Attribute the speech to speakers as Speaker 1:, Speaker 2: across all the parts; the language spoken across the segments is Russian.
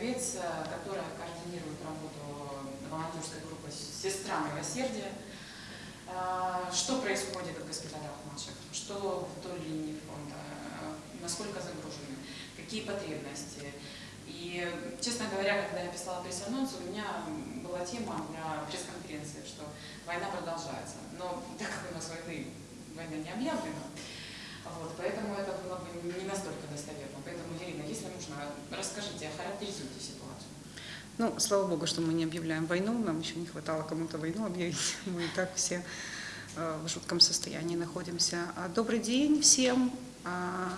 Speaker 1: Череповец, э, которая координирует работу волонтерской группы «Сестра милосердия». Э, что происходит в госпиталях наших? Что вдоль линии фронта? Насколько загружены? Какие потребности? И, честно говоря, когда я писала пресс-анонс, у меня была тема для пресс-конференции, что война продолжается. Но так как у нас войны, война не объявлена, вот, поэтому это было бы не настолько достоверно. Поэтому, Ирина, если нужно, расскажите, охарактеризуйте ситуацию.
Speaker 2: Ну, слава богу, что мы не объявляем войну, нам еще не хватало кому-то войну объявить. Мы и так все э, в жутком состоянии находимся. А, добрый день всем. А,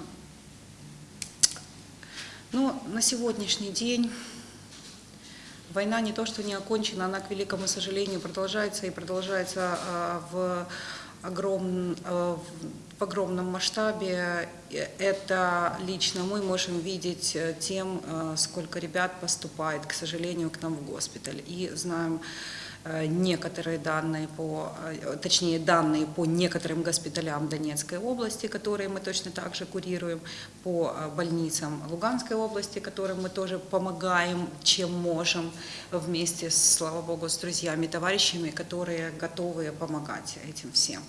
Speaker 2: ну, на сегодняшний день война не то, что не окончена, она, к великому сожалению, продолжается и продолжается а, в огром, э, в огромном масштабе. Это лично мы можем видеть э, тем, э, сколько ребят поступает, к сожалению, к нам в госпиталь. И знаем, Э, некоторые данные по, э, точнее данные по некоторым госпиталям Донецкой области, которые мы точно так же курируем, по э, больницам Луганской области, которым мы тоже помогаем, чем можем, вместе, слава богу, с друзьями, товарищами, которые готовы помогать этим всем.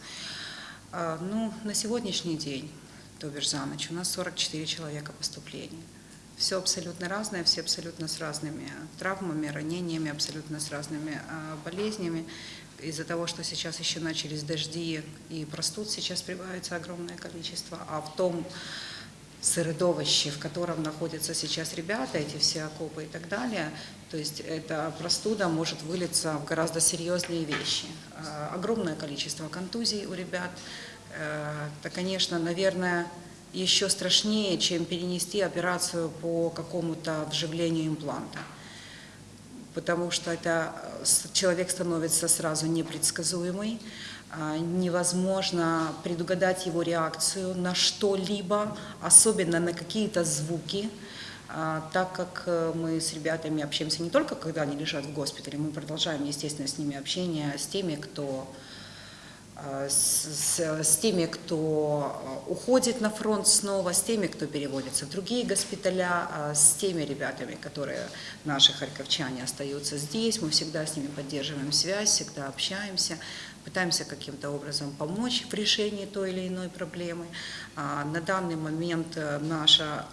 Speaker 2: Ну, на сегодняшний день, то бишь за ночь, у нас 44 человека поступлений. Все абсолютно разное, все абсолютно с разными травмами, ранениями, абсолютно с разными а, болезнями. Из-за того, что сейчас еще начались дожди и простуд, сейчас прибавится огромное количество. А в том сыродовище, в котором находятся сейчас ребята, эти все окопы и так далее, то есть эта простуда может вылиться в гораздо серьезные вещи. А, огромное количество контузий у ребят. Э, это, конечно, наверное, еще страшнее, чем перенести операцию по какому-то вживлению импланта. Потому что это э, человек становится сразу непредсказуемый, невозможно предугадать его реакцию на что-либо, особенно на какие-то звуки, а, так как э, мы с ребятами общаемся не только когда они лежат в госпитале, мы продолжаем, естественно, с ними общение, с теми, кто с, с теми, кто э, уходит на фронт снова, с теми, кто переводится в другие госпиталя, э, с теми ребятами, которые наши харьковчане остаются здесь. Мы всегда с ними поддерживаем связь, всегда общаемся, пытаемся каким-то образом помочь в решении той или иной проблемы. А на данный момент наша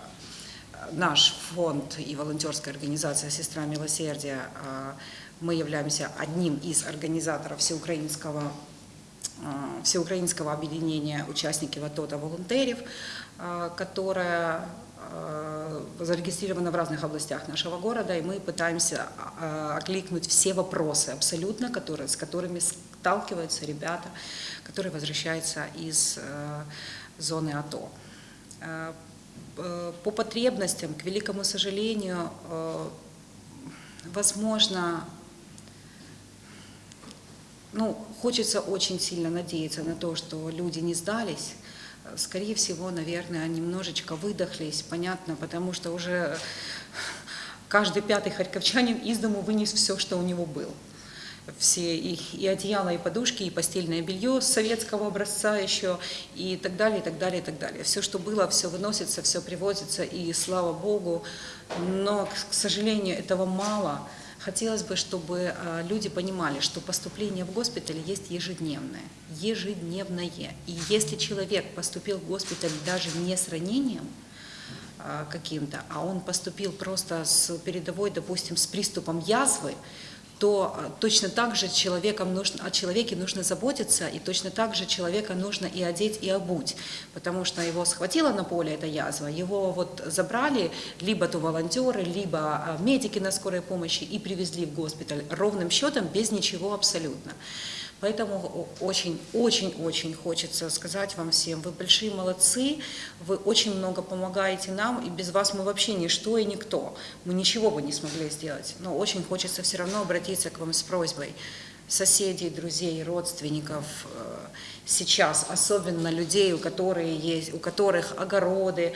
Speaker 2: наш фонд и волонтерская организация «Сестра милосердия» мы являемся одним из организаторов всеукраинского Э, всеукраинского объединения участники ВАТОТа волонтеров, э, которое э, зарегистрировано в разных областях нашего города, и мы пытаемся окликнуть все вопросы абсолютно, которые, с которыми сталкиваются ребята, которые возвращаются из зоны АТО. По потребностям, к великому сожалению, возможно, ну, хочется очень сильно надеяться на то, что люди не сдались. Скорее всего, наверное, немножечко выдохлись, понятно, потому что уже каждый пятый харьковчанин из дому вынес все, что у него было. Все и, и одеяло, и подушки, и постельное белье советского образца еще, и так далее, и так далее, и так далее. Все, что было, все выносится, все привозится, и слава Богу. Но, к сожалению, этого мало. Хотелось бы, чтобы а, люди понимали, что поступление в госпиталь есть ежедневное, ежедневное. И если человек поступил в госпиталь даже не с ранением а, каким-то, а он поступил просто с передовой, допустим, с приступом язвы, то а, точно так же человеком нужно, о человеке нужно заботиться, и точно так же человека нужно и одеть, и обуть, потому что его схватила на поле эта язва, его вот забрали либо то волонтеры, либо а, медики на скорой помощи и привезли в госпиталь ровным счетом, без ничего абсолютно. Поэтому очень-очень-очень хочется сказать вам всем, вы большие молодцы, вы очень много помогаете нам, и без вас мы вообще ничто и никто. Мы ничего бы не смогли сделать. Но очень хочется все равно обратиться к вам с просьбой соседей, друзей, родственников, э, сейчас, особенно людей, у, которых есть, у которых огороды,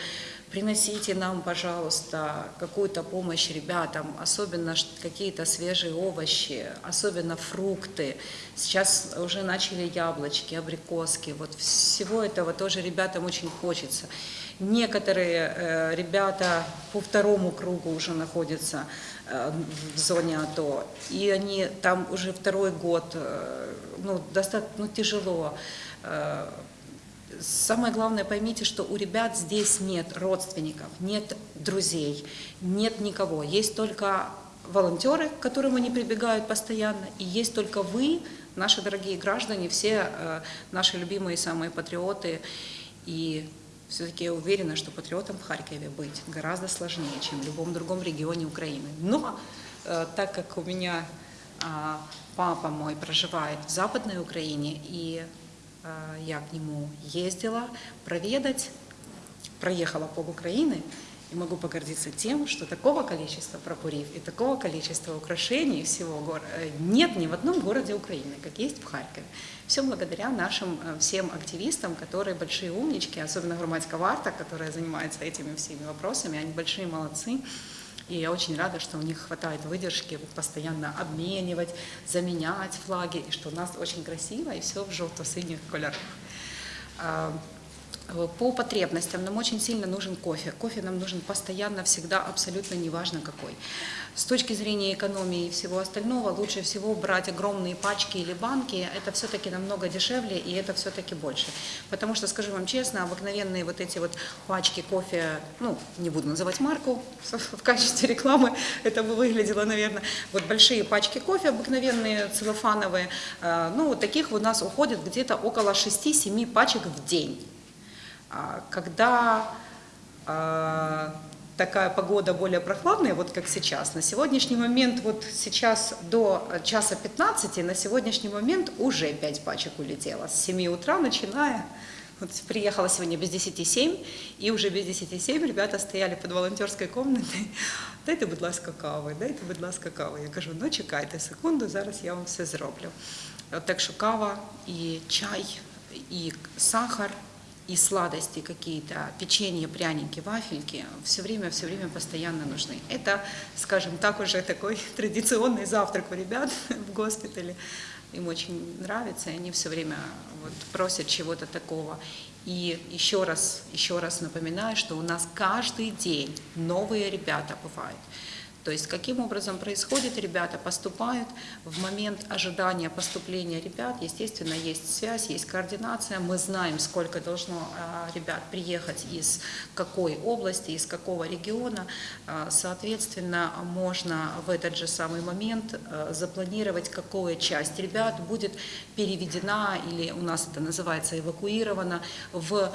Speaker 2: приносите нам, пожалуйста, какую-то помощь ребятам, особенно какие-то свежие овощи, особенно фрукты. Сейчас уже начали яблочки, абрикоски. Вот всего этого тоже ребятам очень хочется. Некоторые э, ребята по второму кругу уже находятся э, в зоне АТО, и они там уже второй год, э, ну, достаточно ну, тяжело. Самое главное, поймите, что у ребят здесь нет родственников, нет друзей, нет никого. Есть только волонтеры, к которым они прибегают постоянно, и есть только вы, наши дорогие граждане, все э, наши любимые самые патриоты. И все-таки я уверена, что патриотом в Харькове быть гораздо сложнее, чем в любом другом регионе Украины. Но э, так как у меня а, папа мой проживает в Западной Украине, и я к нему ездила проведать, проехала пол Украины, и могу погордиться тем, что такого количества прапорив и такого количества украшений всего гор- э, нет ни в одном городе Украины, как есть в Харькове. Все благодаря нашим э, всем активистам, которые большие умнички, особенно громадская варта, которая занимается этими всеми вопросами, они большие молодцы. И я очень рада, что у них хватает выдержки постоянно обменивать, заменять флаги, и что у нас очень красиво, и все в желто-синих кольорах. А, По потребностям нам очень сильно нужен кофе. Кофе нам нужен постоянно, всегда, абсолютно неважно какой. С точки зрения экономии и всего остального, лучше всего брать огромные пачки или банки. Это все-таки намного дешевле и это все-таки больше. Потому что, скажу вам честно, обыкновенные вот эти вот пачки кофе, ну, не буду называть марку в качестве рекламы, это бы выглядело, наверное, вот большие пачки кофе обыкновенные, целлофановые, э, ну, вот таких у нас уходит где-то около 6-7 пачек в день. А Когда а, такая погода более прохладная, вот как сейчас, на сегодняшний момент, вот сейчас до часа 15, на сегодняшний момент уже 5 пачек улетело. С 7 утра начиная, вот приехала сегодня без 10 7, и уже без 10 7 ребята стояли под волонтерською комнатою. Дайте, будь ласка, кави, дайте, будь ласка, кави. Я кажу, ну чекайте секунду, зараз я вам все зроблю. От так що кава і чай, і сахар, и сладости какие-то, печенье, пряники, вафельки, все время, все время постоянно нужны. Это, скажем так, уже такой традиционный завтрак у ребят в госпитале. Им очень нравится, и они все время вот просят чего-то такого. И еще раз, еще раз напоминаю, что у нас каждый день новые ребята бывают. То есть каким образом происходит, ребята поступают в момент ожидания поступления ребят, естественно, есть связь, есть координация, мы знаем, сколько должно а, ребят приехать из какой области, из какого региона, А, соответственно, можно в этот же самый момент а, запланировать, какая часть ребят будет переведена или у нас это называется эвакуирована в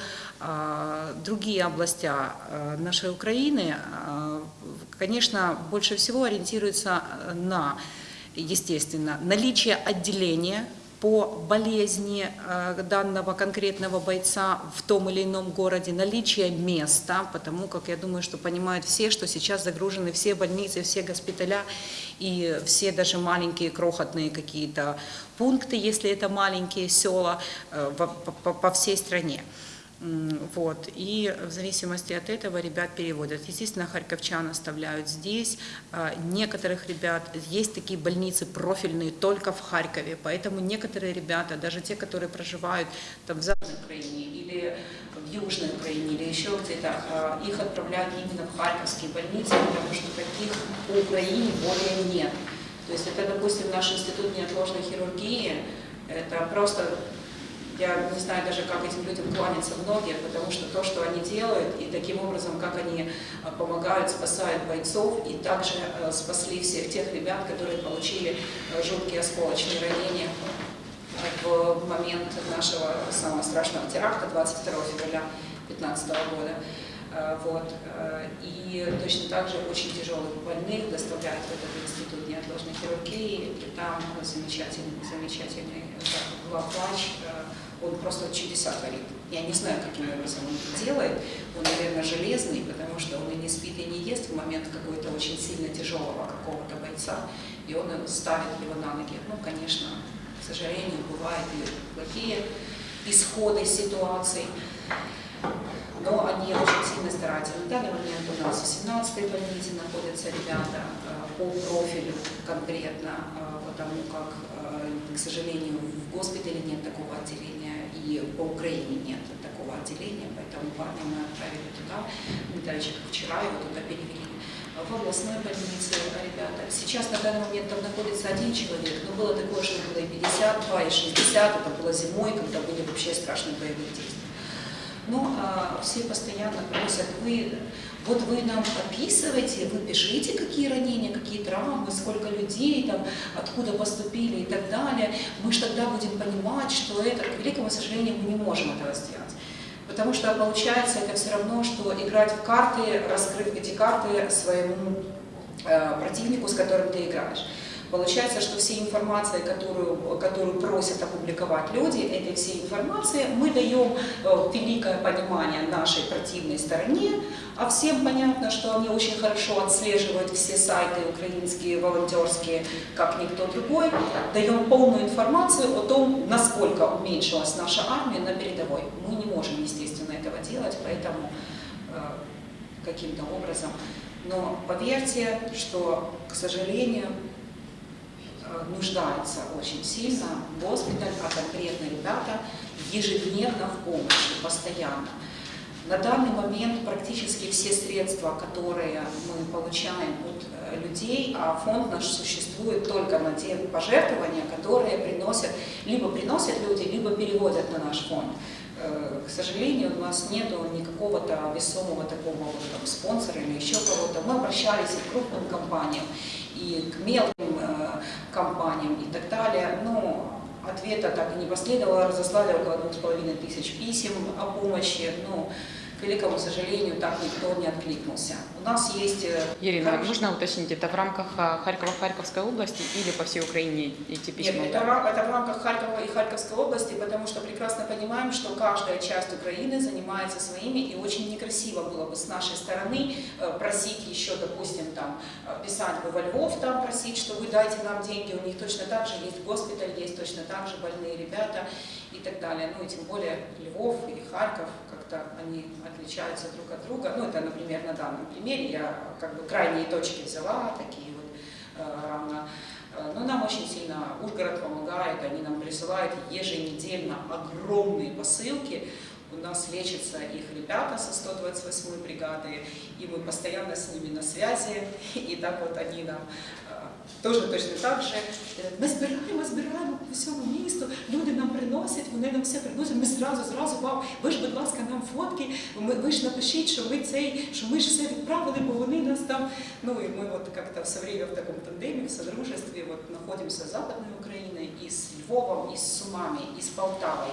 Speaker 2: другие области нашей Украины. Конечно, больше всего ориентируется э, на, естественно, наличие отделения по болезни э, данного конкретного бойца в том или ином городе, наличие места, потому как я думаю, что понимают все, что сейчас загружены все больницы, все госпиталя и все даже маленькие крохотные какие-то пункты, если это маленькие села э, по- по всей стране. Вот. И в зависимости от этого ребят переводят. Естественно, харьковчан оставляют здесь. А, Некоторых ребят, есть такие больницы профильные только в Харькове, поэтому некоторые ребята, даже те, которые проживают там в Западной Украине или в Южной Украине или еще где-то, а, их отправляют именно в харьковские больницы, потому что таких по Украине более нет. То есть это, допустим, наш институт неотложной хирургии, это просто я не знаю даже, как этим людям кланяться в ноги, потому что то, что они делают, и таким образом, как они а, помогают, спасают бойцов, и также а, спасли всех тех ребят, которые получили а, жуткие осколочные ранения в момент нашего самого страшного теракта 22 февраля 2015 года. Вот. И точно так же очень тяжелых больных доставляют в этот институт неотложной хирургии. И там замечательный, замечательный э, главврач, э, он просто чудеса творит. Я не знаю, каким образом он это делает. Он, наверное, железный, потому что он и не спит, и не ест в момент какой-то очень сильно тяжелого какого-то бойца, и он ставит его на ноги. Ну, конечно, к сожалению, бывают и плохие исходы ситуаций. но они очень сильно стараются. На данный момент у нас в 17-й больнице находятся ребята э, по профилю конкретно, э, потому как, э, к сожалению, в госпитале нет такого отделения по Украине нет такого отделения, поэтому парня мы отправили туда, как вчера его туда перевели в областной больнице ребята. Сейчас на данный момент там находится один человек, но было такое, что было и 52, и 60, это было зимой, когда были вообще страшные боевые действия. Но а, все постоянно просят, вы, вот вы нам описываете, вы пишите, какие ранения, какие травмы, сколько людей, там, откуда поступили и так далее. Мы же тогда будем понимать, что это, к великому сожалению, мы не можем этого сделать. Потому что получается это все равно, что играть в карты, раскрыв эти карты своему э, противнику, с которым ты играешь. Получается, что все информации, которую, которую просят опубликовать люди, этой всей информации мы даем э, великое понимание нашей противной стороне, а всем понятно, что они очень хорошо отслеживают все сайты украинские, волонтерские, как никто другой. Даем полную информацию о том, насколько уменьшилась наша армия на передовой. Мы не можем, естественно, этого делать, поэтому э, каким-то образом. Но поверьте, что, к сожалению, нуждается очень сильно госпиталь, а конкретно ребята ежедневно в помощи, постоянно. На данный момент практически все средства, которые мы получаем от э, людей, а фонд наш существует только на те пожертвования, которые приносят, либо приносят люди, либо переводят на наш фонд. Э, к сожалению, у нас нет никакого-то весомого такого вот, там, спонсора или еще кого-то. Мы обращались и к крупным компаниям, и к мелким компаниям и так далее. Но ответа так и не последовало, разослали около двух с половиной тысяч писем о помощи. Но к великому сожалению, так никто не откликнулся. У нас есть...
Speaker 1: Ирина, хорош... можно уточнить, это в рамках Харькова-Харьковской области или по всей Украине эти письма?
Speaker 2: Нет, это, это в рамках Харькова и Харьковской области, потому что прекрасно понимаем, что каждая часть Украины занимается своими, и очень некрасиво было бы с нашей стороны э, просить еще, допустим, там, э, писать бы во Львов, там просить, что вы дайте нам деньги, у них точно так же есть госпиталь, есть точно так же больные ребята и так далее. Ну и тем более Львов или Харьков, как-то они отличаются друг от друга. Ну, это, например, на данном примере я как бы крайние точки взяла, такие вот э, равно. Э, но нам очень сильно Ужгород помогает, они нам присылают еженедельно огромные посылки. У нас лечатся их ребята со 128 бригады, и мы постоянно с ними на связи, и так вот они нам Тоже точно так же. Ми збираємо, збираємо по всьому місту, люди нам приносять, вони нам все приносять, ми зразу, зразу вам, ви ж, будь ласка, нам фотки, ми, ви ж напишіть, що ви цей, що ми ж все відправили, бо вони нас там. Ну и мы вот как-то все время в таком тандеме, в содружестве вот находимся с Западной Украиной, и с Львовом, и с Сумами, и с Полтавой,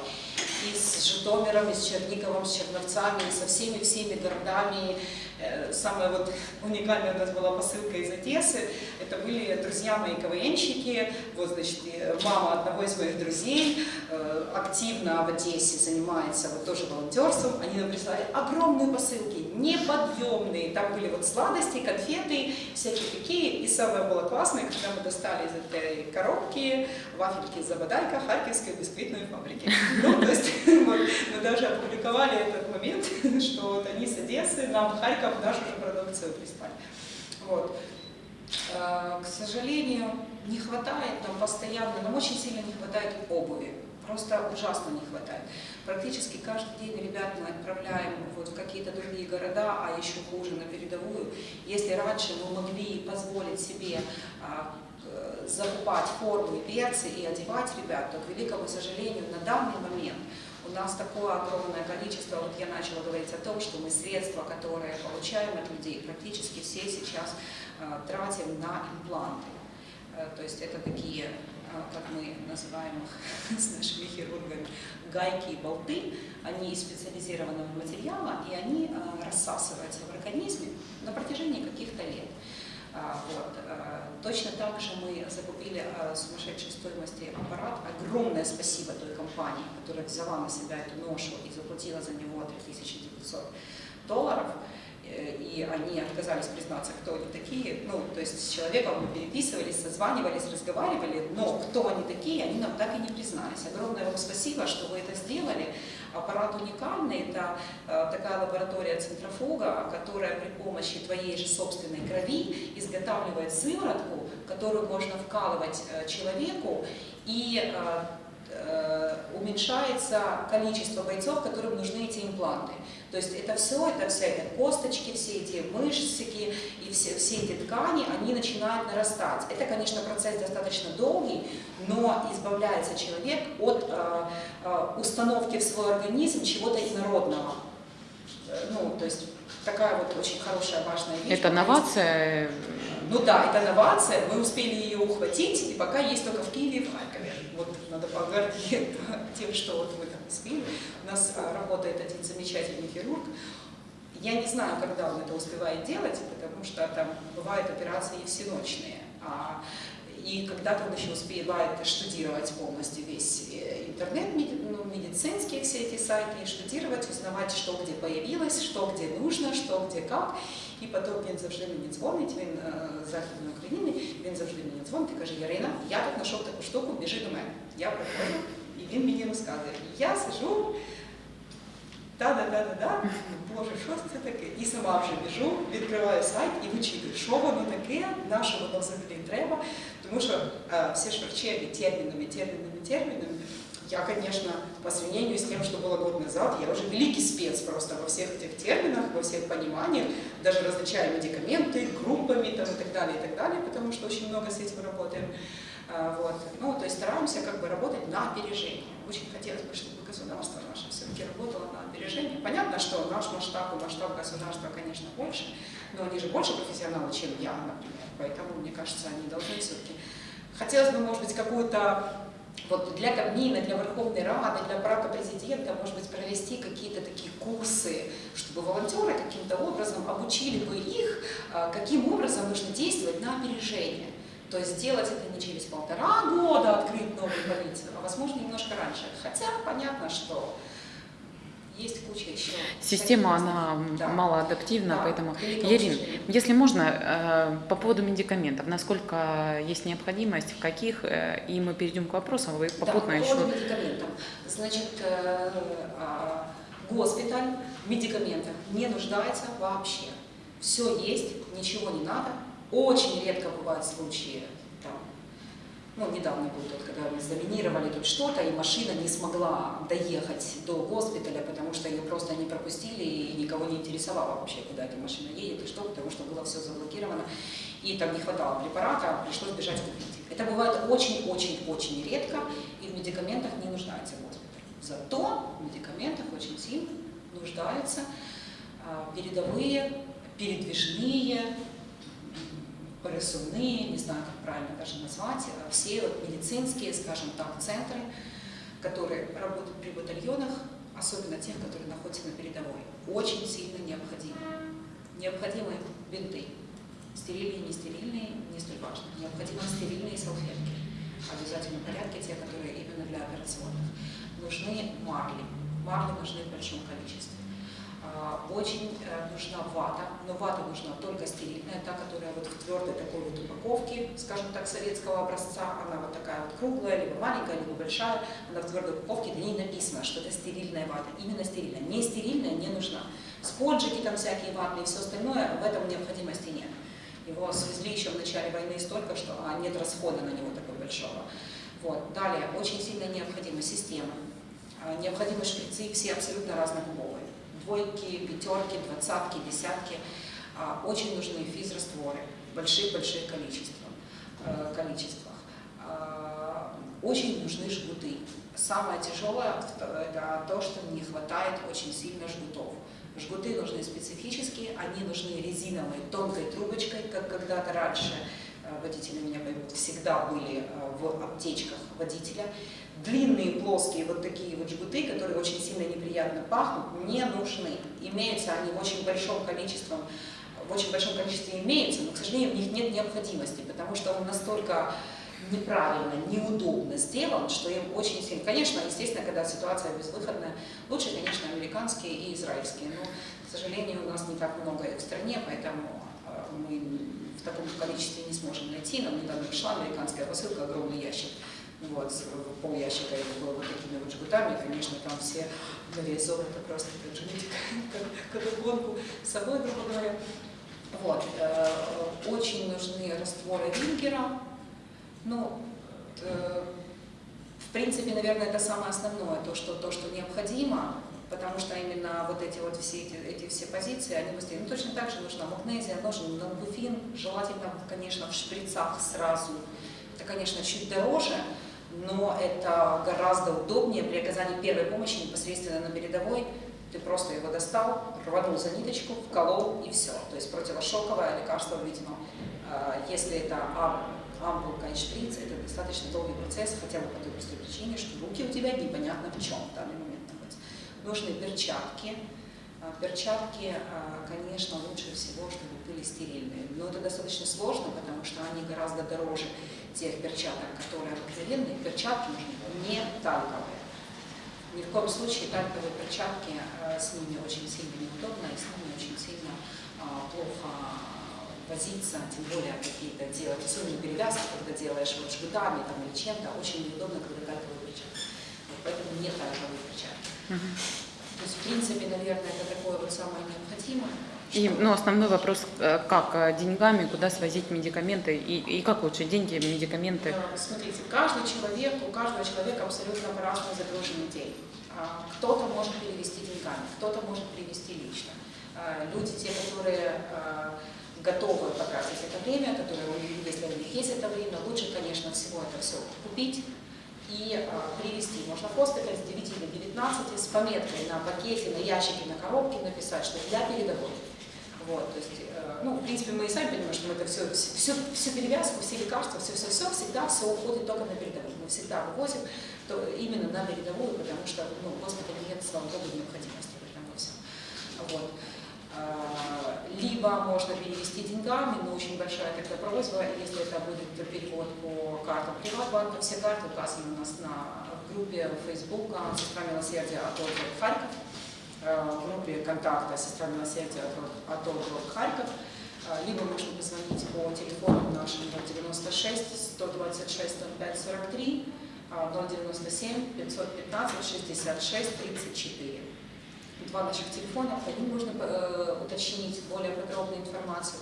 Speaker 2: и с Житомиром, и с Черниговым, с Черновцами, и со всеми-всеми городами, Э, самая вот уникальная у нас была посылка из Одессы. Это были друзья мои КВНщики, вот, значит, мама одного из моих друзей э, активно в Одессе занимается вот тоже волонтерством. Они нам прислали огромные посылки, неподъемные. Там были вот сладости, конфеты, всякие такие. И самое было классное, когда мы достали из этой коробки вафельки Забадайка Харьковской бисквитной фабрики. Ну, то есть мы даже опубликовали этот момент, что вот они с Одессы нам Харьков как нашу же продукцию прислали. Вот. Э, к сожалению, не хватает нам постоянно, нам очень сильно не хватает обуви. Просто ужасно не хватает. Практически каждый день ребят мы отправляем вот в какие-то другие города, а еще хуже на передовую. Если раньше мы могли позволить себе а, закупать формы, берцы и одевать ребят, то, к великому сожалению, на данный момент у нас такое огромное количество, вот я начала говорить о том, что мы средства, которые получаем от людей, практически все сейчас э, тратим на импланты. Э, то есть это такие, э, как мы называем их с нашими хирургами, гайки и болты, они из специализированного материала, и они э, рассасываются в организме на протяжении каких-то лет. Вот. Точно так же мы закупили сумасшедшей стоимости аппарат. Огромное спасибо той компании, которая взяла на себя эту ношу и заплатила за него 3900 долларов. Э, и они отказались признаться, кто они такие. Ну, то есть с человеком мы переписывались, созванивались, разговаривали, но кто они такие, они нам так и не признались. Огромное вам спасибо, что вы это сделали. Аппарат уникальный, это э, такая лаборатория центрофуга, которая при помощи твоей же собственной крови изготавливает сыворотку, которую можно вкалывать э, человеку и уменьшается количество бойцов, которым нужны эти импланты. То есть это все, это все эти косточки, все эти мышцики и все, все эти ткани, они начинают нарастать. Это, конечно, процесс достаточно долгий, но избавляется человек от э, э, установки в свой организм чего-то инородного. Э, ну, то есть такая вот очень хорошая, важная вещь.
Speaker 1: Это новация?
Speaker 2: Ну да, это новация, мы успели ее ухватить, и пока есть только в Киеве и в Харькове. Вот надо погордить тем, что вот мы там успели. У нас а, работает один замечательный хирург. Я не знаю, когда он это успевает делать, потому что там бывают операции всеночные. А, и когда-то он еще успевает штудировать полностью весь э, интернет, ну, медицинские все эти сайты, и штудировать, узнавать, что где появилось, что где нужно, что где как. І потім він завжди мені дзвонить, він е, з Західної України, він завжди мені дзвонить і каже, Ярина, я тут знайшов таку штуку, біжи до мене. Я приходжу, і він мені розказує. І я сижу, та-да-да-да-да, боже, що це таке? І сама вже біжу, відкриваю сайт і вичитую, що воно таке, на що воно взагалі треба. Тому що е, всі ж врачі термінами, термінами, термінами. Я, конечно, по сравнению с тем, что было год назад, я уже великий спец просто во всех этих терминах, во всех пониманиях, даже различаю медикаменты группами там, и так далее, и так далее, потому что очень много с этим работаем. А, вот. Ну, то есть стараемся как бы работать на опережение. Очень хотелось бы, чтобы государство наше все-таки работало на опережение. Понятно, что наш масштаб и масштаб государства, конечно, больше, но они же больше профессионалы, чем я, например. Поэтому, мне кажется, они должны все-таки... Хотелось бы, может быть, какую-то вот для Кабмина, для Верховной Рады, для аппарата президента, может быть, провести какие-то такие курсы, чтобы волонтеры каким-то образом обучили бы их, а, каким образом нужно действовать на опережение. То есть сделать это не через полтора года, открыть новую больницу, а возможно немножко раньше. Хотя понятно, что есть куча еще.
Speaker 1: Система, она да. малоадаптивна, да. поэтому... Ерин, если можно, э, по поводу медикаментов, насколько есть необходимость, в каких, э, и мы перейдем к вопросам, вы попутно
Speaker 2: да,
Speaker 1: еще...
Speaker 2: по поводу медикаментов. Значит, э, госпиталь в медикаментах не нуждается вообще. Все есть, ничего не надо. Очень редко бывают случаи ну, недавно был тот, когда мы заминировали тут что-то, и машина не смогла доехать до госпиталя, потому что ее просто не пропустили, и никого не интересовало вообще, куда эта машина едет и что, потому что было все заблокировано, и там не хватало препарата, пришлось бежать купить. Это бывает очень-очень-очень редко, и в медикаментах не нуждается госпиталь. Зато в медикаментах очень сильно нуждаются а, передовые, передвижные, пересувные, не знаю, как правильно даже назвать, а все вот медицинские, скажем так, центры, которые работают при батальонах, особенно тех, которые находятся на передовой, очень сильно необходимы. Необходимы бинты, стерильные, не стерильные, не столь важно. Необходимы стерильные салфетки, в обязательном порядке те, которые именно для операционных. Нужны марли, марли нужны в большом количестве. А, очень э, нужна вата, но вата нужна только стерильная, та, которая вот в твердой такой вот упаковке, скажем так, советского образца, она вот такая вот круглая, либо маленькая, либо большая, она в твердой упаковке, на ней написано, что это стерильная вата, именно стерильная, не стерильная не нужна. Спонжики там всякие ватные и все остальное, в этом необходимости нет. Его свезли еще в начале войны столько, что а, нет расхода на него такой большого. Вот. Далее, очень сильно необходима система. Необходимы шприцы все абсолютно разнокубовые двойки, пятерки, двадцатки, десятки. А, очень нужны физрастворы в больших-больших количествах. Э, количествах. А, очень нужны жгуты. Самое тяжелое – это то, что не хватает очень сильно жгутов. Жгуты нужны специфические, они нужны резиновой тонкой трубочкой, как когда-то раньше э, водители меня всегда были э, в аптечках водителя длинные плоские вот такие вот жгуты, которые очень сильно неприятно пахнут, не нужны. Имеются они в очень большом количестве, в очень большом количестве имеются, но, к сожалению, в них нет необходимости, потому что он настолько неправильно, неудобно сделан, что им очень сильно... Конечно, естественно, когда ситуация безвыходная, лучше, конечно, американские и израильские, но, к сожалению, у нас не так много их в стране, поэтому э, мы в таком количестве не сможем найти. Нам недавно пришла американская посылка, огромный ящик вот, пол ящика их было вот такими вот жгутами, конечно, там все были золото просто как жгутик, как, как гонку с собой, грубо говоря. Вот, э, очень нужны растворы Вингера, ну, э, в принципе, наверное, это самое основное, то, что, то, что необходимо, потому что именно вот эти вот все эти, эти все позиции, они быстрее. Ну, точно так же нужна магнезия, нужен нанбуфин, желательно, конечно, в шприцах сразу. Это, конечно, чуть дороже, но это гораздо удобнее при оказании первой помощи непосредственно на передовой. Ты просто его достал, рванул за ниточку, вколол и все. То есть противошоковое лекарство введено. А, Если это ам- ампулка и шприц, это достаточно долгий процесс, хотя бы по той простой причине, что руки у тебя непонятно в чем в данный момент находятся. Нужны перчатки. А, Перчатки, а, конечно, лучше всего, чтобы были стерильные. Но это достаточно сложно, потому что они гораздо дороже тех перчаток, которые обыкновенные. Перчатки нужны не талковые. Ни в коем случае тальковые перчатки, э, с ними очень сильно неудобно, и с ними очень сильно а, плохо возиться, тем более какие-то делать, особенно перевязки, когда делаешь вот жгутами там, или чем-то, очень неудобно, когда тальковые перчатки. Вот поэтому не тальковые перчатки. То есть, в принципе, наверное, это такое вот самое необходимое.
Speaker 1: И, ну, основной вопрос, э, как э, деньгами, куда свозить медикаменты и, и как лучше деньги, медикаменты.
Speaker 2: Э, Смотрите, каждый человек, у каждого человека абсолютно по-разному загруженный день. А, Кто-то может перевести деньгами, кто-то может перевести лично. А, Люди, те, которые а, готовы потратить это время, которые, если у них есть это время, лучше, конечно, всего это все купить и привезти. Можно хоспиталь с 9 до 19 с пометкой на пакете, на ящике, на коробке написать, что для передовой. Вот, то есть, э, ну, в принципе, мы и сами понимаем, что мы это все, всю, всю перевязку, все лекарства, все-все-все, всегда все уходит только на передовую. Мы всегда вывозим то именно на передовую, потому что ну, в госпитале нет, слава богу, необходимости в этом всем. Вот. А, Либо можно перевести деньгами, но очень большая такая просьба, если это будет перевод по картам Приватбанка, все карты указаны у нас на группе Facebook «Сестра милосердия от Харьков», в группе контакта «Сестра милосердия от Ольги Харьков», А, либо можно позвонить по телефону нашему 096 126 05 43, а, 097 515 66 34. Два наших телефона, по ним можно э, уточнить более подробную информацию.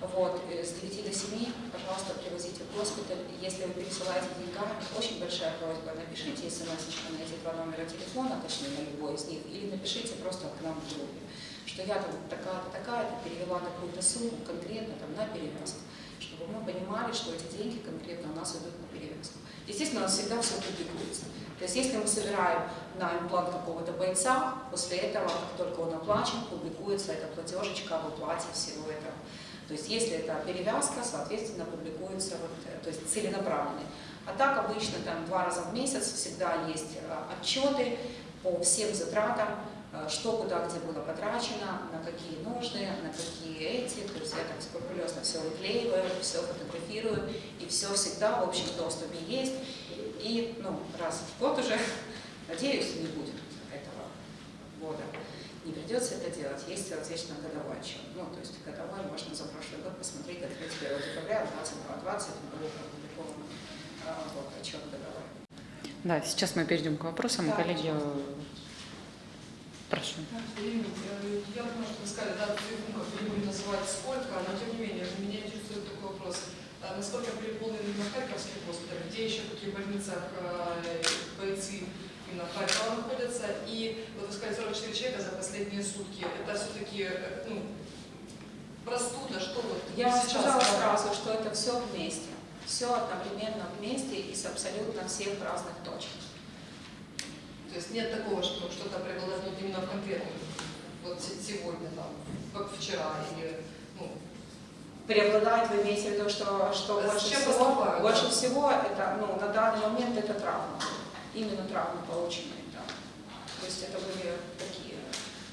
Speaker 2: Вот, э, с 9 до 7, пожалуйста, привозите в госпиталь. Если вы пересылаете деньгами, очень большая просьба, напишите смс на эти два номера телефона, точнее на любой из них, или напишите просто к нам в группе, что я там такая-то, такая-то перевела такую-то сумму конкретно там, на перевязку, чтобы мы понимали, что эти деньги конкретно у нас идут на перевязку. Естественно, у нас всегда все публикуется. То есть если мы собираем на имплант какого-то бойца, после этого, как только он оплачен, публикуется эта платежечка об оплате всего этого. То есть если это перевязка, соответственно, публикуется вот, э, то есть целенаправленный. А так обычно там два раза в месяц всегда есть э, отчеты по всем затратам, э, что куда где было потрачено, на какие нужды, на какие эти. То есть я так скрупулезно все выклеиваю, все фотографирую, и все всегда в общем доступе есть. И ну, раз в год уже, надеюсь, не будет этого года. Не придется это делать. Есть, соответственно, годовой отчет. Ну, то есть годовой можно за прошлый год посмотреть, от 31 декабря 2020 был опубликован а, вот, отчет годовой.
Speaker 1: Да, сейчас мы перейдем к вопросам.
Speaker 2: Да,
Speaker 1: Коллеги, прошу.
Speaker 3: Я понимаю, что вы сказали, да, как не будем называть сколько, но тем не менее, меня интересует такой вопрос. А Насколько переполнен именно Харьковский госпиталь, где еще в каких больницах э, бойцы именно Харькова находятся, и вот вы сказали 44 человека за последние сутки, это все-таки, ну, простуда, что вот
Speaker 2: Я вам сказала сразу, что это все вместе. Все одновременно вместе и с абсолютно всех разных точек.
Speaker 3: То есть нет такого, что что-то преобладает именно в конкретном, вот се- сегодня там, как вчера, или, ну,
Speaker 2: Преобладает, вы имеете в виду, что, что больше всего, больше
Speaker 3: да?
Speaker 2: всего это, ну, на данный момент это травма. Именно травмы полученные, да. То есть это были такие,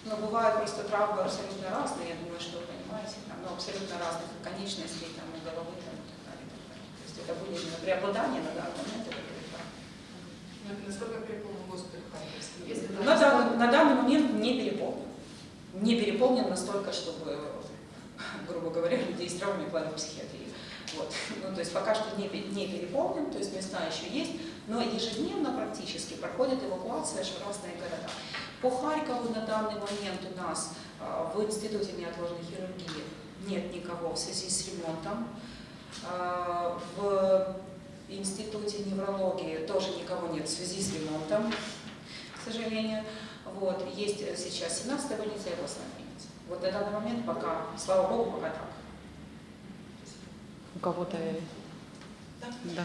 Speaker 2: ну, бывают просто травмы абсолютно разные, я думаю, что вы понимаете, там, ну, абсолютно разных и конечностей, там, и головы, там, и так далее, и так далее. То есть это были именно преобладание на данный момент, это были травмы.
Speaker 3: насколько переполнен госпиталь Харьковский? Если там-
Speaker 2: На данный, на данный момент не переполнен. Не переполнен настолько, чтобы, грубо говоря, людей с травмой клали в психиатрию. Вот. Ну, то есть пока что не, не переполнен, то есть места еще есть, но ежедневно практически проходит эвакуация в разные города. По Харькову на данный момент у нас а, в Институте неотложной хирургии нет никого в связи с ремонтом. А, В Институте неврологии тоже никого нет в связи с ремонтом, к сожалению. Вот. Есть сейчас 17-я больница и областная больница. Вот на данный момент пока, слава богу, пока так.
Speaker 1: У кого-то...
Speaker 4: Да.
Speaker 1: Да.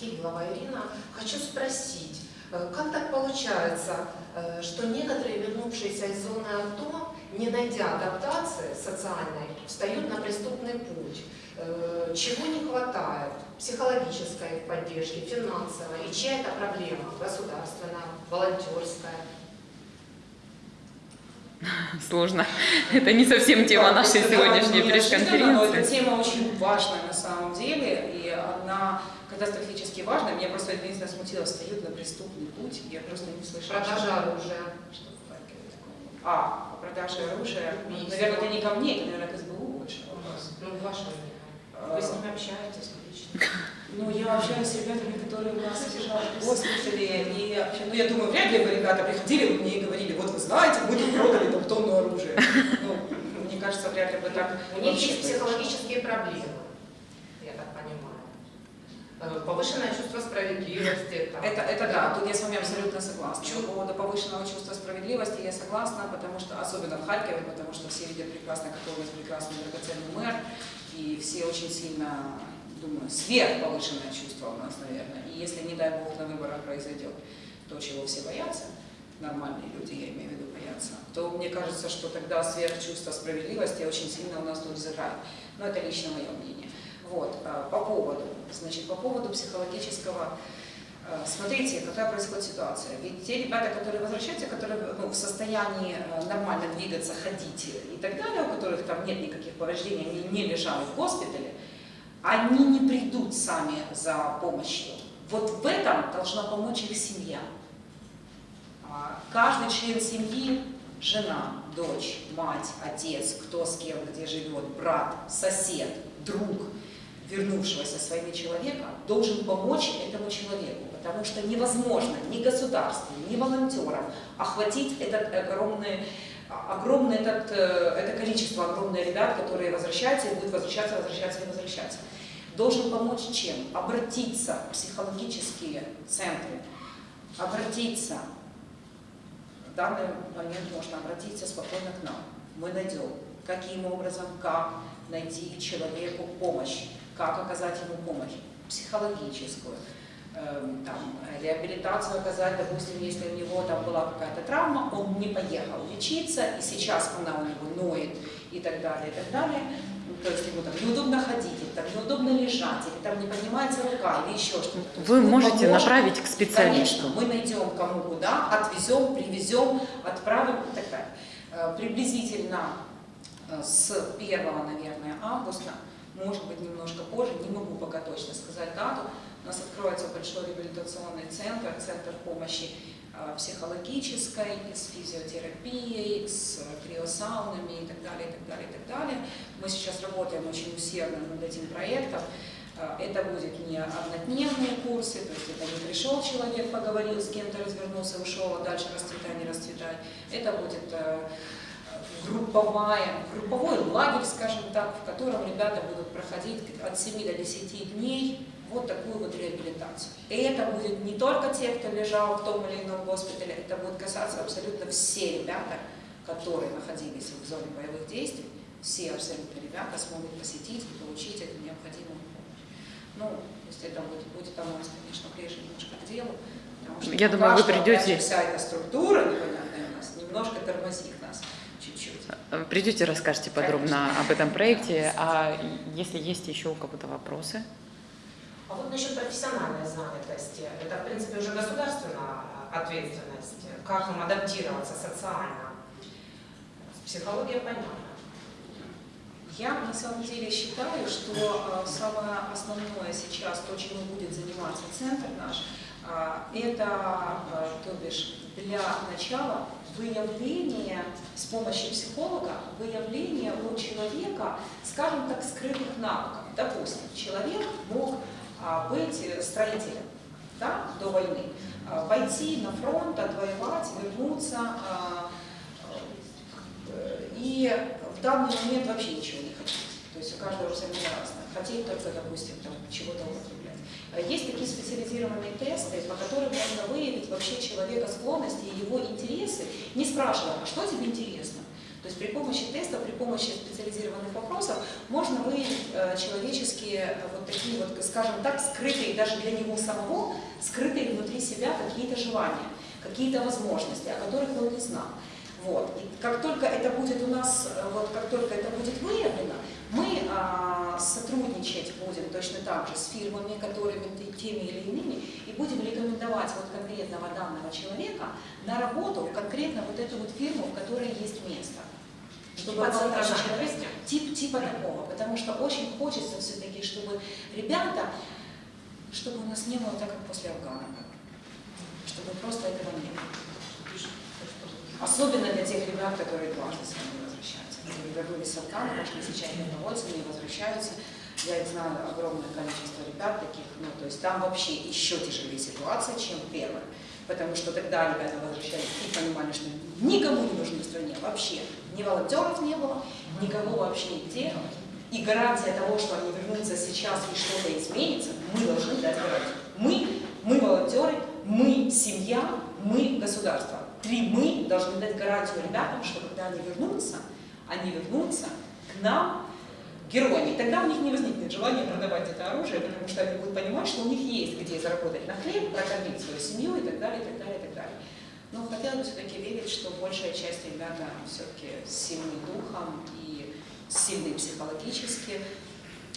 Speaker 4: Киглова Ирина, хочу спросить, э, как так получается, э, что некоторые, вернувшиеся из зоны АТО, не найдя адаптации социальной, встают на преступный путь? Э, Чего не хватает? Психологической поддержки, финансовой? И чья это проблема? Государственная, волонтерская?
Speaker 1: Сложно. Это не совсем тема
Speaker 2: Да,
Speaker 1: нашей сегодняшней
Speaker 2: неожиданно, но Эта
Speaker 1: пресс-конференции.
Speaker 2: тема очень важная на самом деле, и она катастрофически важная. Меня просто единственное смутило, встают на преступный путь. Я просто не слышала.
Speaker 4: Продажа оружия.
Speaker 2: Что в Харькове такого? А, продажа оружия. Ну,
Speaker 4: Убийство.
Speaker 2: Наверное, это не ко мне, это, наверное, к СБУ больше.
Speaker 4: Ну, ваше мнение.
Speaker 2: А,
Speaker 4: Вы с ними общаетесь лично?
Speaker 2: Ну, я общаюсь с ребятами, которые у нас госпитале, и вообще, ну, я думаю, вряд ли бы ребята приходили бы мне и говорили, вот вы знаете, мы тут продали там тонну оружия. Ну, мне кажется, вряд ли бы так
Speaker 4: У них есть психологические проблемы, я так понимаю. Э, Повышенное чувство справедливости. там.
Speaker 2: Это, это да, тут я с вами абсолютно согласна.
Speaker 4: Чу-
Speaker 2: По поводу повышенного чувства справедливости я согласна, потому что, особенно в Харькове, потому что все видят прекрасно, какой у нас прекрасный драгоценный мэр, и все очень сильно, думаю, сверхповышенное чувство у нас, наверное. И если, не дай бог, на выборах произойдет то, чего все боятся, нормальные люди, я имею в виду, боятся, то мне кажется, что тогда сверхчувство справедливости очень сильно у нас тут взыграет. Но это лично мое мнение. Вот, а, по поводу, значит, по поводу психологического Э, Смотрите, какая происходит ситуация. Ведь те ребята, которые возвращаются, которые ну, в состоянии э, нормально двигаться, ходить и так далее, у которых там нет никаких повреждений, они не лежали в госпитале, они не придут сами за помощью. Вот в этом должна помочь их семья. А, Каждый член семьи, жена, дочь, мать, отец, кто с кем, где живет, брат, сосед, друг, вернувшегося своими человека, должен помочь этому человеку, потому что невозможно ни государству, ни волонтерам охватить этот огромный, огромное этот, э, это количество огромное ребят, которые возвращаются и будут возвращаться, возвращаться и возвращаться. Должен помочь чем? Обратиться в психологические центры, обратиться в данный момент можно обратиться спокойно к нам. Мы найдем, каким образом, как найти человеку помощь, как оказать ему помощь психологическую, эм, там, реабилитацию оказать, допустим, если у него там была какая-то травма, он не поехал лечиться, и сейчас она у него ноет и так далее, и так далее. Ну, То есть ему там неудобно ходить, или там неудобно лежать, или там не поднимается рука, или еще что-то.
Speaker 1: Вы
Speaker 2: мы
Speaker 1: можете
Speaker 2: поможем.
Speaker 1: направить к специалисту.
Speaker 2: Конечно, мы найдем кому куда, отвезем, привезем, отправим и так далее. Э, Приблизительно э, с 1, наверное, августа, может быть, немножко позже, не могу пока точно сказать дату, у нас откроется большой реабилитационный центр, центр помощи э, психологической, с физиотерапией, с криосаунами и так далее, и так далее, и так далее. Мы сейчас работаем очень усердно над этим проектом. Э, Это будет не однодневные курсы, то есть это не пришел человек, поговорил с кем-то, развернулся, ушел, а дальше расцветай, не расцветай. Это будет э, групповая, групповой лагерь, скажем так, в котором ребята будут проходить от 7 до 10 дней вот такую вот реабилитацию. И это будет не только те, кто лежал в том или ином госпитале, это будет касаться абсолютно все ребята, которые находились в зоне боевых действий, все абсолютно ребята смогут посетить и получить эту необходимую помощь. Ну, то есть это будет, будет оно, конечно, ближе немножко к делу, потому что
Speaker 1: Я думаю, вы придете-
Speaker 2: вся эта структура непонятная у нас немножко тормозит нас
Speaker 1: Придете, расскажете подробно об этом проекте. А если есть еще у кого-то вопросы?
Speaker 4: А вот насчет профессиональной занятости, это, в принципе, уже государственная ответственность. Как им адаптироваться социально? Психология понятна.
Speaker 2: Я на самом деле считаю, что э, самое основное сейчас, то, чем будет заниматься центр наш, э, это, э, то бишь, для начала выявление с помощью психолога, выявление у человека, скажем так, скрытых навыков. Допустим, человек мог а, быть строителем да, до войны, а, пойти на фронт, отвоевать, вернуться, а, э, и в данный момент вообще ничего есть у каждого абсолютно разное. Хотеть только, допустим, чего-то употреблять. А Есть такие специализированные тесты, по которым можно выявить вообще человека склонности и его интересы, не спрашивая, а что тебе интересно? То есть при помощи теста, при помощи специализированных вопросов можно выявить э, человеческие э, вот такие вот, скажем так, скрытые даже для него самого, скрытые внутри себя какие-то желания, какие-то возможности, о которых он не знал. Вот. И как только это будет у нас, э, вот как только это будет выявлено, мы а, сотрудничать будем точно так же с фирмами, которыми теми или иными, и будем рекомендовать вот конкретного данного человека на работу в конкретно вот эту вот фирму, в которой есть место. Чтобы
Speaker 4: Типа
Speaker 2: был человек- тип, типа такого, потому что очень хочется все-таки, чтобы ребята, чтобы у нас не было так, как после Афгана, чтобы просто этого не было. Особенно для тех ребят, которые дважды с вами вернулись с Афгана, пошли сейчас добровольцами и возвращаются. Я их знаю огромное количество ребят таких, ну, то есть там вообще еще тяжелее ситуация, чем первая. Потому что тогда ребята возвращались и понимали, что никому не нужны в стране вообще. Ни волонтеров не было, никого вообще нигде. И гарантия того, что они вернутся сейчас и что-то изменится, мы должны дать гарантию. Мы, мы волонтеры, мы семья, мы государство. Три мы должны дать гарантию ребятам, что когда они вернутся, они вернутся к нам героями. И тогда у них не возникнет желания продавать это оружие, потому что они будут понимать, что у них есть где заработать на хлеб, прокормить свою семью и так далее, и так далее, и так далее. Но хотелось бы все-таки верить, что большая часть ребята все-таки сильны духом и сильны психологически.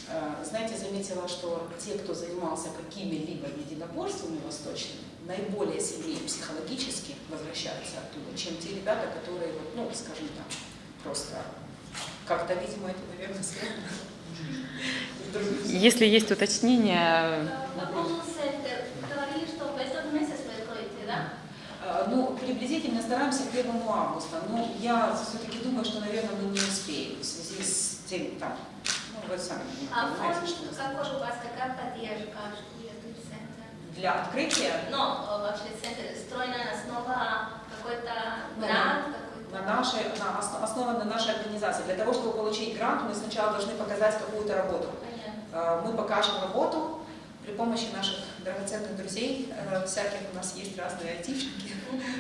Speaker 2: Э, Знаете, заметила, что те, кто занимался какими-либо единоборствами восточными, наиболее сильнее психологически возвращаются оттуда, чем те ребята, которые, ну, скажем так, просто как-то, видимо, это, наверное, связано.
Speaker 1: Если есть
Speaker 5: да?
Speaker 2: Э, Ну, приблизительно стараемся к 1 августа, но я все-таки думаю, что, наверное, мы не успеем в связи с тем, там, ну, вы сами
Speaker 5: А
Speaker 2: понимаете,
Speaker 5: фонд,
Speaker 2: что
Speaker 5: какой у вас, какая поддержка?
Speaker 2: Для открытия
Speaker 5: Но э, вообще центр строена основа какой-то
Speaker 2: Ну,
Speaker 5: грант,
Speaker 2: на нашей, на, осно- основан на нашей организации. Для того, чтобы получить грант, мы сначала должны показать какую-то работу.
Speaker 5: Понятно.
Speaker 2: Э, Мы покажем работу при помощи наших драгоценных друзей. Э, Всяких у нас есть разные айтишники,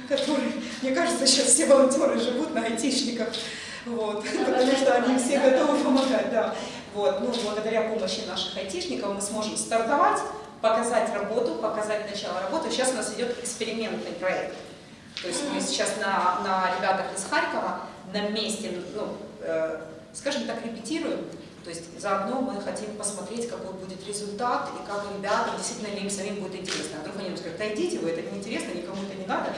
Speaker 2: которые, мне кажется, сейчас все волонтеры живут на айтишниках, вот, потому что они все готовы помогать, да. Вот, ну, благодаря помощи наших айтишников мы сможем стартовать, показать работу, показать начало работы. Сейчас у нас идет экспериментный проект. То есть мы сейчас на, на ребятах из Харькова на месте, ну, э, скажем так, репетируем. То есть заодно мы хотим посмотреть, какой будет результат и как ребятам, действительно ли им самим будет интересно. А вдруг они нам скажут, да вы, это неинтересно, никому это не надо.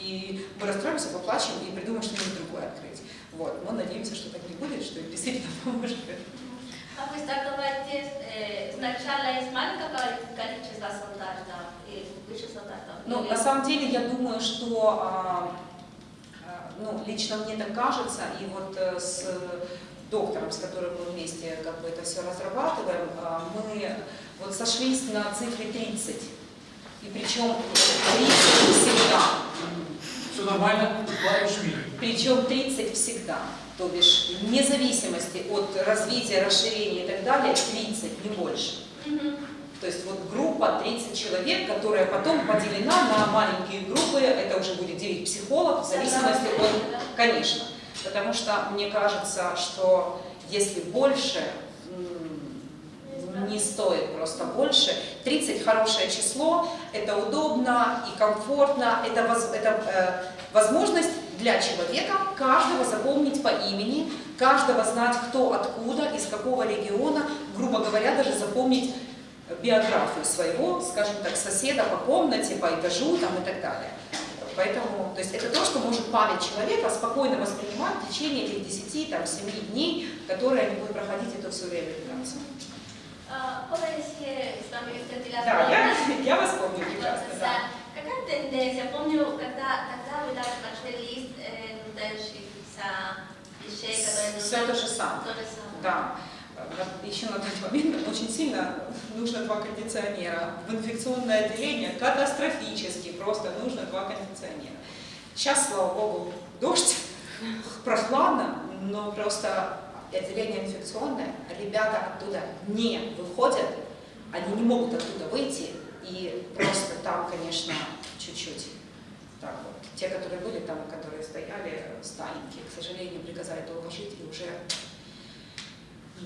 Speaker 2: И мы расстроимся, поплачем и придумаем что-нибудь другое открыть. Вот. Мы надеемся, что так не будет, что им действительно поможет.
Speaker 5: А вы э, сначала из маленького количества солдат, да?
Speaker 2: Ну, на самом деле, я думаю, что, а, а, ну, лично мне так кажется, и вот э, с доктором, с которым мы вместе как бы это все разрабатываем, а, мы вот сошлись на цифре 30. И причем 30 всегда.
Speaker 6: Все нормально, плаваешь в мире.
Speaker 2: Причем 30 всегда. То бишь, вне зависимости от развития, расширения и так далее, 30, не больше. То есть вот группа 30 человек, которая потом поделена на маленькие группы, это уже будет 9 психологов, в зависимости от, конечно. Потому что мне кажется, что если больше, не стоит просто больше. 30 хорошее число, это удобно и комфортно, это, воз- это э, возможность для человека каждого запомнить по имени, каждого знать, кто откуда, из какого региона, грубо говоря, даже запомнить биографию своего, скажем так, соседа по комнате, по этажу там, и так далее. Поэтому, то есть это то, что может память человека спокойно воспринимать в течение этих 10, там, 7 дней, которые они будут проходить это все реабилитацию.
Speaker 5: А,
Speaker 2: Да, я, я вас помню прекрасно, да.
Speaker 5: Какая тенденция? Помню, когда, когда вы даже прочли лист, э, трудящихся вещей, которые
Speaker 2: Все то же самое.
Speaker 5: То же самое.
Speaker 2: Да. Еще на тот момент очень сильно нужно два кондиционера. В инфекционное отделение катастрофически просто нужно два кондиционера. Сейчас, слава богу, дождь, прохладно, но просто отделение инфекционное, ребята оттуда не выходят, они не могут оттуда выйти, и просто там, конечно, чуть-чуть так вот. Те, которые были там, которые стояли, старенькие, к сожалению, приказали долго жить и уже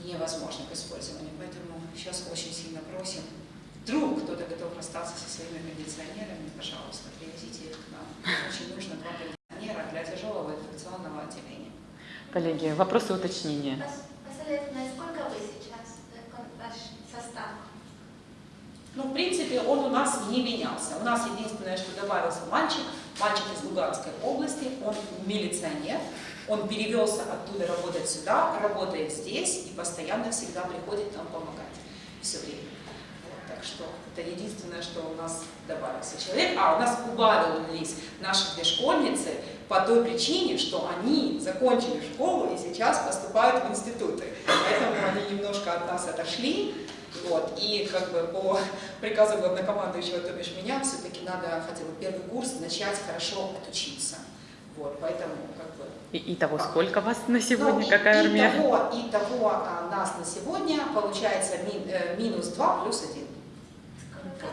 Speaker 2: невозможно к использованию. Поэтому сейчас очень сильно просим, вдруг кто-то готов расстаться со своими кондиционерами, пожалуйста, привезите их к нам. Очень нужно два кондиционера для тяжелого инфекционного отделения.
Speaker 1: Коллеги, вопросы уточнения.
Speaker 5: Пос- Последовательно, сколько вы сейчас, э, ваш состав?
Speaker 2: Ну, в принципе, он у нас не менялся. У нас единственное, что добавился мальчик, мальчик из Луганской области, он милиционер, он перевелся оттуда работать сюда, работает здесь и постоянно всегда приходит нам помогать. Все время. Вот, так что это единственное, что у нас добавился человек. А, у нас убавились наши две школьницы по той причине, что они закончили школу и сейчас поступают в институты. Поэтому они немножко от нас отошли, вот, и как бы по приказу главнокомандующего, то бишь меня, все-таки надо хотя бы первый курс начать хорошо отучиться. Вот, поэтому как бы...
Speaker 1: И, итого, сколько вас на сегодня?
Speaker 2: Ну,
Speaker 1: Какая
Speaker 2: и,
Speaker 1: армия?
Speaker 2: Итого, итого а, нас на сегодня получается мин- э, минус 2 плюс 1.
Speaker 5: Сколько?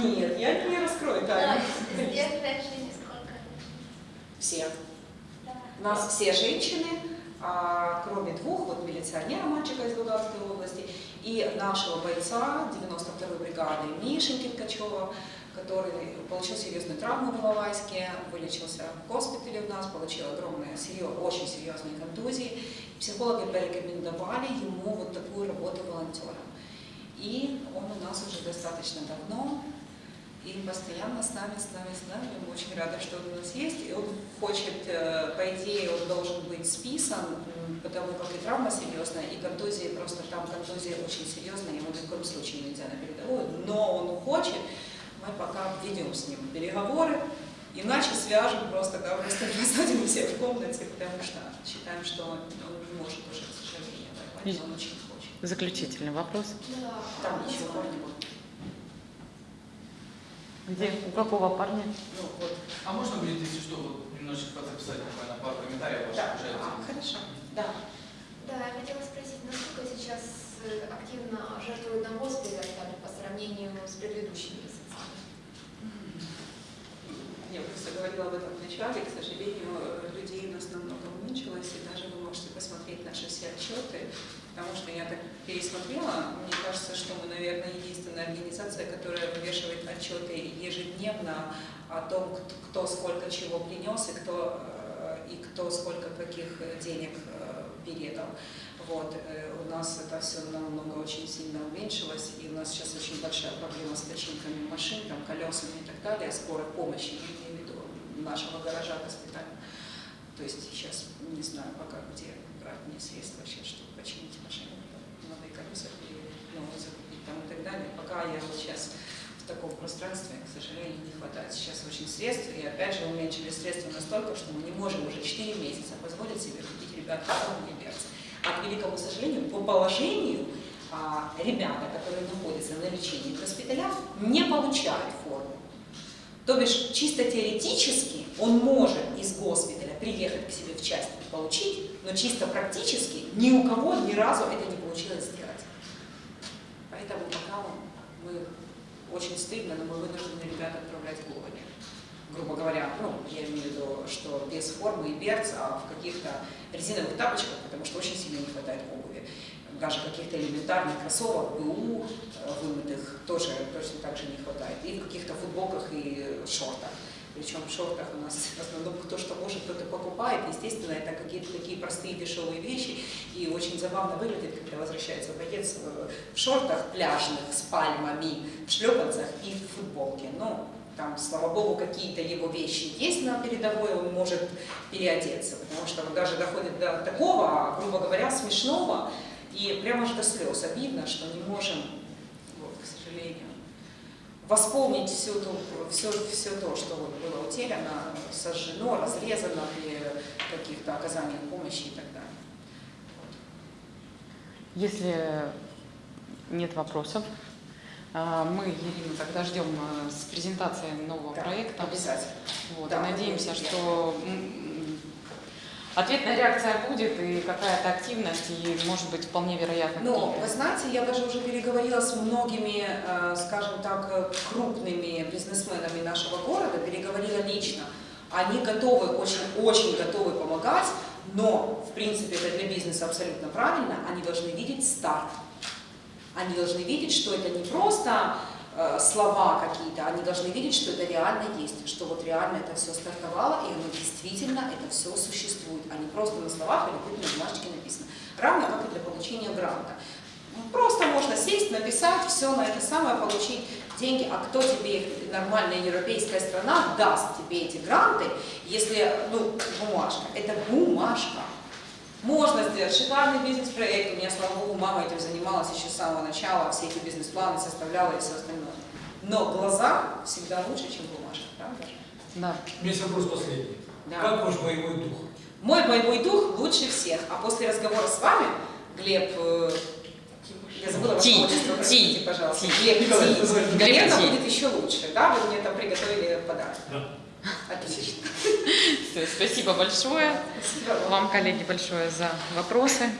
Speaker 2: Нет, я не раскрою тайну. Все. У нас все женщины, а, кроме двух, вот милиционера, мальчика из Луганской области, и нашего бойца 92-й бригады Мишеньки Ткачева, который получил серьезную травму в Иловайске, вылечился в госпитале у нас, получил огромные, очень серьезные контузии. Психологи порекомендовали ему вот такую работу волонтером. И он у нас уже достаточно давно, и постоянно с нами, с нами, с нами. Мы очень рады, что он у нас есть. И он хочет, э, по идее, он должен быть списан, потому как и травма серьезная, и контузии, просто там контузия очень серьезная, ему ни в коем случае нельзя на передовую. Но он хочет, мы пока ведем с ним переговоры, иначе свяжем просто, да, просто посадим все в комнате, потому что считаем, что он не может уже, к сожалению, воевать, но он очень хочет.
Speaker 1: Заключительный вопрос.
Speaker 7: Да.
Speaker 2: Там ничего не будет.
Speaker 1: Где? У какого парня?
Speaker 2: Ну, вот.
Speaker 8: А можно будет, если что, вот немножечко записать буквально пару комментариев ваших
Speaker 2: Да.
Speaker 8: уже?
Speaker 2: А, хорошо. Да.
Speaker 9: Да, я хотела спросить, насколько сейчас э, активно жертвуют на госпитале по сравнению с предыдущими?
Speaker 2: Я просто говорила об этом в начале, к сожалению, людей у нас намного уменьшилось, и даже вы можете посмотреть наши все отчеты, потому что я так пересмотрела, мне кажется, что мы, наверное, единственная организация, которая вывешивает отчеты ежедневно о том, кто, сколько чего принес и кто, э, и кто сколько каких денег э, передал. Вот, э, у нас это все намного очень сильно уменьшилось, и у нас сейчас очень большая проблема с починками машин, там, колесами и так далее, скорой помощи, я имею в виду нашего гаража госпиталя. То есть сейчас не знаю пока, где брать мне средства сейчас, чтобы починить машину, новые колеса перевернуть, новые закупить там и так далее. Пока я вот сейчас в таком пространстве, к сожалению, не хватает сейчас очень средств, и опять же уменьшили средства настолько, что мы не можем уже 4 месяца позволить себе купить ребят и берцы. А к великому сожалению, по положению а, ребята, которые находятся на лечении в госпиталях, не получают форму. То бишь, чисто теоретически он может из госпиталя приехать к себе в часть и получить, но чисто практически ни у кого ни разу это не получилось сделать. Поэтому пока мы очень стыдно, но мы вынуждены ребят отправлять в Гугоне. Грубо говоря, ну, я имею в виду, что без формы и берц, а в каких-то резиновых тапочках, потому что очень сильно не хватает обуви. Даже каких-то элементарных кроссовок, БУ, э, вымытых, тоже точно так же не хватает. И в каких-то футболках и шортах. Причем в шортах у нас в основном кто что может, кто-то покупает. Естественно, это какие-то такие простые дешевые вещи. И очень забавно выглядит, когда возвращается боец э, в шортах пляжных с пальмами, в шлепанцах и в футболке. Ну, там, слава богу, какие-то его вещи есть на передовой, он может переодеться. Потому что вот даже доходит до такого, грубо говоря, смешного – и прямо аж до слез. Обидно, что не можем, вот, к сожалению. восполнить всю ту, все, все то, что вот было утеряно, сожжено, разрезано при каких-то оказаниях помощи и так далее.
Speaker 1: Если нет вопросов, а, мы, Ирина, тогда ждем а, с презентацией нового
Speaker 2: Да,
Speaker 1: проекта.
Speaker 2: Обязательно.
Speaker 1: Вот,
Speaker 2: Да,
Speaker 1: и надеемся, что ответная реакция будет и какая-то активность, и может быть вполне вероятно.
Speaker 2: Но,
Speaker 1: какие-то-
Speaker 2: вы знаете, я даже уже переговорила с многими, э, скажем так, э, крупными бизнесменами нашего города, переговорила лично. Они готовы, очень-очень готовы помогать, но, в принципе, это для бизнеса абсолютно правильно, они должны видеть старт. Они должны видеть, что это не просто слова какие-то, они должны видеть, что это реально есть, что вот реально это все стартовало, и оно действительно, это все существует, а не просто на словах или на бумажечке написано. Равно как и для получения гранта. Просто можно сесть, написать, все на это самое, получить деньги, а кто тебе, нормальная европейская страна, даст тебе эти гранты, если, ну, бумажка, это бумажка. Можно сделать шикарный бизнес-проект. У меня, слава богу, мама этим занималась еще с самого начала, все эти бизнес-планы составляла и все остальное. Но глаза всегда лучше, чем бумажка, правда?
Speaker 1: Да.
Speaker 6: У меня есть вопрос последний.
Speaker 2: Да.
Speaker 6: Как ваш боевой дух?
Speaker 2: Мой боевой дух лучше всех. А после разговора с вами, Глеб, э, я забыла ваше
Speaker 1: Ти,
Speaker 2: отчество,
Speaker 1: Ти,
Speaker 2: простите, пожалуйста.
Speaker 1: Ти.
Speaker 2: Глеб Ти.
Speaker 1: Глеб
Speaker 2: Наверное,
Speaker 1: Ти.
Speaker 2: будет еще лучше, да? Вы мне там приготовили подарок.
Speaker 6: Да.
Speaker 2: Отлично.
Speaker 1: Всё, Спасибо большое
Speaker 2: Спасибо вам.
Speaker 1: вам, коллеги, большое за вопросы.